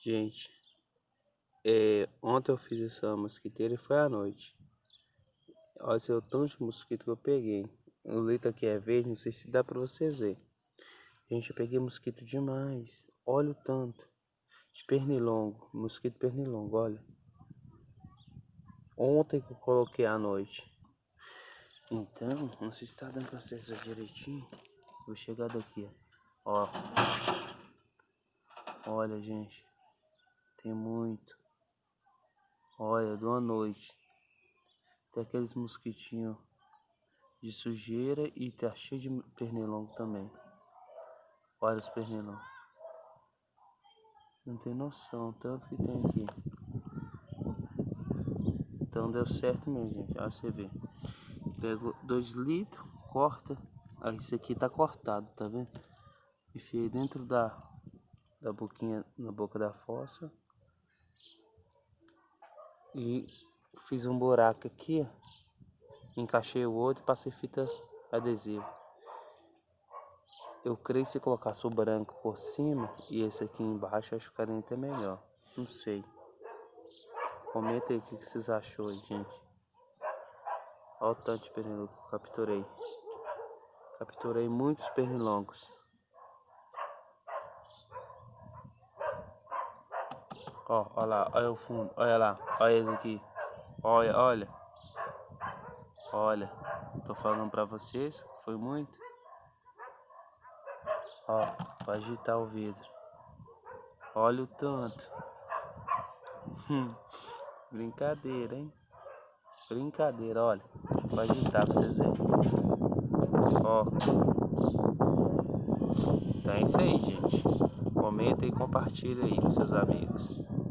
Gente, é, ontem eu fiz essa mosquiteira e foi à noite. Olha o tanto de mosquito que eu peguei. O leito aqui é verde, não sei se dá pra vocês verem. Gente, eu peguei mosquito demais. Olha o tanto. De pernilongo, mosquito pernilongo, olha. Ontem que eu coloquei à noite. Então, não sei se tá dando pra vocês direitinho. Vou chegar daqui, ó. Olha, gente. Tem muito. Olha, de uma noite. Tem aqueles mosquitinhos de sujeira e tá cheio de pernilongo também. Olha os pernilongos. Não tem noção, tanto que tem aqui. Então deu certo mesmo, gente. Olha você vê. Pego dois litros, corta. Aí esse aqui tá cortado, tá vendo? Enfiei dentro da, da boquinha, na boca da fossa. E fiz um buraco aqui. Encaixei o outro e passei fita adesiva. Eu creio que se colocasse o branco por cima e esse aqui embaixo, acho que ficaria até melhor. Não sei. Comenta aí o que vocês achou aí, gente. Olha o tanto de pernilongo que eu capturei. Capturei muitos pernilongos. Ó, olha lá, olha o fundo, olha lá, olha esse aqui. Olha, olha. Olha, tô falando pra vocês, foi muito. Ó, pode agitar o vidro. Olha o tanto. Hum, brincadeira, hein? Brincadeira, olha. Pode agitar pra vocês verem. Ó. Então é isso aí, gente. Comenta e compartilha aí com seus amigos.